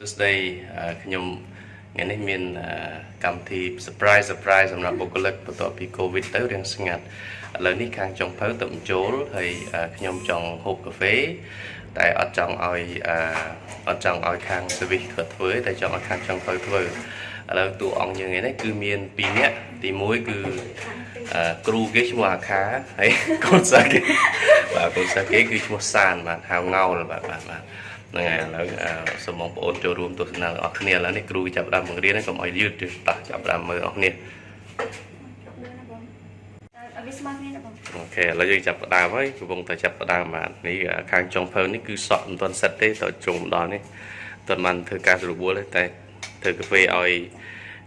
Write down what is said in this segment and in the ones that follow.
សួស្តីអឺខ្ញុំថ្ងៃនេះមានអឺកម្មវិធី surprise surprise សម្រាប់បុគ្គលិកបន្ទាប់ពី Covid ទៅរៀងស្ងាត់ឥឡូវនេះខាងចុងភៅទៅបញ្ចូលហើយអឺខ្ញុំចង់ហូបកាហ្វេតែអត់ចង់ឲ្យអឺអត់ចង់ឲ្យខាង service ធ្វើធ្វើតែចង់ឲ្យខាងចុងភៅធ្វើឥឡូវតួអង្គយើងនេះគឺមាន2នាក់ទី1គឺអឺគ្រូគេឈ្មោះអាខាហើយកូនសិស្សគេបាទកូនសិស្សគេគឺឈ្មោះសានបាទហៅងោលបាទបាទបាទ ហ្នឹងហើយឥឡូវអឺសូមបងប្អូនចូលរួមទស្សនាទាំងអស់គ្នាឥឡូវនេះគ្រូចាប់ផ្ដើមបង្រៀនហើយកុំឲ្យយឺតទេតោះចាប់ផ្ដើមមើលអស់គ្នាអត់វាស្មើគ្នាណាបងអូខេឥឡូវយើងចាប់ផ្ដើមហើយកំពុងតែចាប់ផ្ដើមបាទនេះខាងចុងភៅនេះគឺសក់មិនទាន់សិតទេតើជុំដល់នេះតើមិនធ្វើការស្រួលទេតែធ្វើកាហ្វេឲ្យ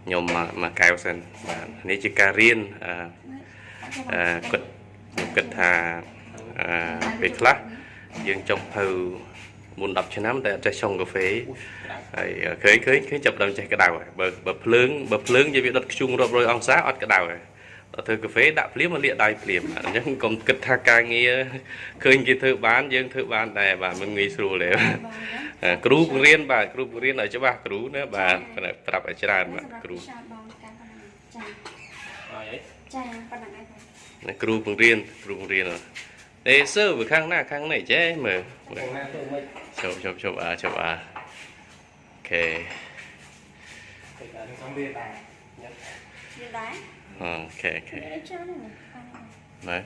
ខ្ញុំមកមកកែវសិនបាទនេះជាការរៀនអឺអឺគាត់ខ្ញុំគិតថាអឺពេលខ្លះយើងចុងភៅ មុន10ឆ្នាំតែអត់ចេះឆុងកាហ្វេហើយឃើញឃើញឃើញចាប់ផ្ដើមចេះក្តៅហើយបើបើភ្លើងបើភ្លើងនិយាយវាដុតខ្ជុងរាប់រយអង្សាអត់ក្តៅហើយដល់ធ្វើកាហ្វេដាក់ភ្លាមមកលាកដៃភ្លាមអញ្ចឹងកុំគិតថាការងារឃើញគេធ្វើបានយើងធ្វើបានដែរបាទមិនងាយស្រួលទេគ្រូបង្រៀនបាទគ្រូបង្រៀនឲ្យច្បាស់គ្រូណាបាទប្រាប់ឲ្យច្រើនបាទគ្រូឆាតបងការប៉ុណ្ណឹងចាហើយចាប៉ុណ្ណឹងឯងបងណាគ្រូបង្រៀនគ្រូបង្រៀន អេសើវាខាងណាខាងនេះចេះមើលមើលជប់ជប់ជប់អាជប់អាអូខេវាដែរអូខេអូខេវាច្រើនណាស់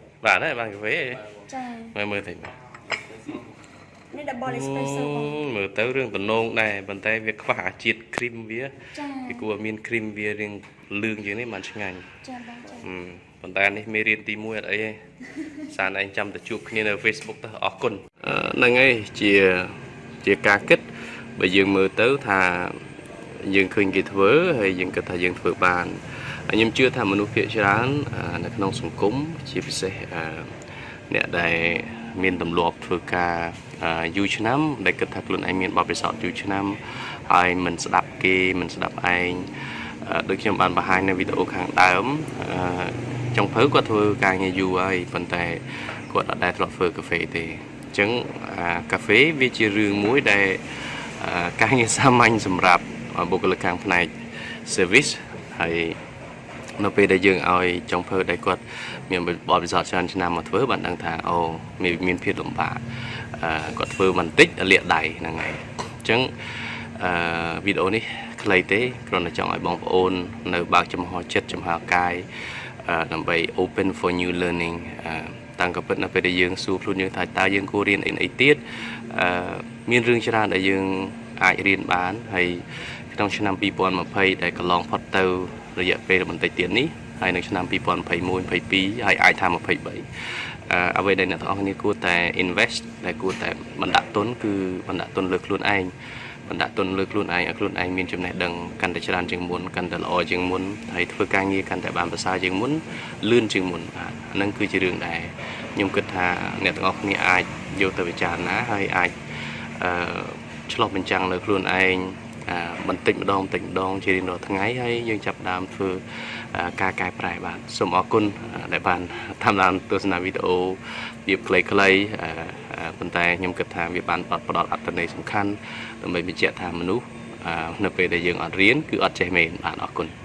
ណែបាទហើយបានកាហ្វេចាមើលមើលតិចមើល នេះ double espresso បងមើលទៅរឿងតំណងដែរប៉ុន្តែវាខ្វះអាជាតិគ្រីមវាចាពីគួរមានគ្រីមវារៀងលឿងជាងនេះมันឆ្ងាញ់ចាបងចាអឺប៉ុន្តែនេះមេរៀនទី1អត់អីទេសានឯងចាំទៅជួបគ្នានៅ Facebook ទៅអរគុណហ្នឹងហើយជាជាការគិតបើយើងមើលទៅថាយើងឃើញគេធ្វើហើយយើងគិតថាយើងធ្វើបានហើយខ្ញុំជឿថាមនុស្សភាគច្រើនអឺនៅក្នុងសង្គមជាពិសេសអឺអ្នកដែល មានទម្លាប់ធ្វើការអឺយូរឆ្នាំ ដែលគិតថាខ្លួនឯងមានបទពិសោធន៍យូរឆ្នាំហើយមិនស្ដាប់គេមិនស្ដាប់ឯងអឺដូចខ្ញុំបានបង្ហាញនៅវីដេអូខាងដើមអឺចុងភៅគាត់ធ្វើការងារយូរហើយប៉ុន្តែគាត់អត់ដែលធ្លាប់ធ្វើកាហ្វេទេអញ្ចឹងអាកាហ្វេវាជារឿងមួយដែលអឺការងារសាមញ្ញសម្រាប់បុគ្គលិកខាងផ្នែក service ហើយ នៅពេលដែលយើងឲ្យចុងភៅដែលគាត់មានបទពិសោធន៍ច្រើនឆ្នាំមកធ្វើបានដឹងថាអូមានមានភាពលំបាកអឺគាត់ធ្វើបន្តិចលាកដៃហ្នឹងហើយអញ្ចឹងអឺវីដេអូនេះខ្លីទេគ្រាន់តែចង់ឲ្យបងប្អូន នៅ បើកចំហចិត្តចំហកាយអឺដើម្បី open for new learning អឺតាំងក៏ពិតនៅពេលដែលយើងសួរខ្លួនយើងថាតើយើងគួររៀនអីអីទៀតអឺមានរឿងច្រើនដែលយើងអាចរៀនបានហើយក្នុងឆ្នាំ2020ដែលកន្លងផុតទៅ រយៈពេលបន្តិចទៀតនេះហើយនៅឆ្នាំ2021 22ហើយអាចថា23អឺអ្វីដែលអ្នកទាំងអស់គ្នាគួរតែ invest ដែលគួរតែបណ្ដាក់ទុនគឺបណ្ដាក់ទុនលើខ្លួនឯងបណ្ដាក់ទុនលើខ្លួនឯងឲ្យខ្លួនឯងមានចំណេះដឹងកាន់តែច្រើនជាងមុនកាន់តែល្អជាងមុនហើយធ្វើការងារកាន់តែបានប្រសើរជាងមុនលឿនជាងមុនបាទអាហ្នឹងគឺជារឿងដែលខ្ញុំគិតថាអ្នកទាំងអស់គ្នាអាចយកទៅពិចារណាហើយអាចអឺឆ្លោះបញ្ចាំងលើខ្លួនឯងអឺ បន្តិចម្ដងបន្តិចម្ដងជារៀងរាល់ថ្ងៃហើយយើងចាប់ផ្ដើមធ្វើអឺការកែប្រែបាទសូមអរគុណអឺដែលបានតាមដានទស្សនាវីដេអូរៀបខ្លីៗអឺអឺប៉ុន្តែខ្ញុំគិតថាវាបានផ្ដល់អត្ថន័យសំខាន់ដើម្បីបញ្ជាក់ថាមនុស្សអឺនៅពេលដែលយើងអត់រៀនគឺអត់ចេះមែនបាទអរគុណ